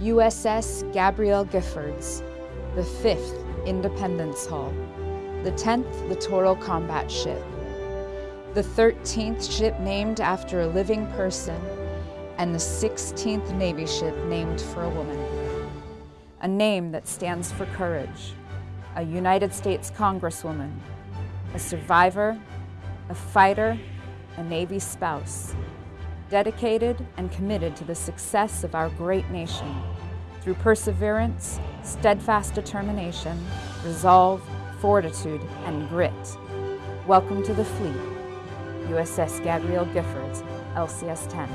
USS Gabrielle Giffords, the 5th Independence Hull, the 10th Littoral Combat Ship, the 13th ship named after a living person, and the 16th Navy ship named for a woman. A name that stands for courage, a United States Congresswoman, a survivor, a fighter, a Navy spouse, dedicated and committed to the success of our great nation through perseverance, steadfast determination, resolve, fortitude, and grit. Welcome to the fleet, USS Gabrielle Giffords, LCS 10.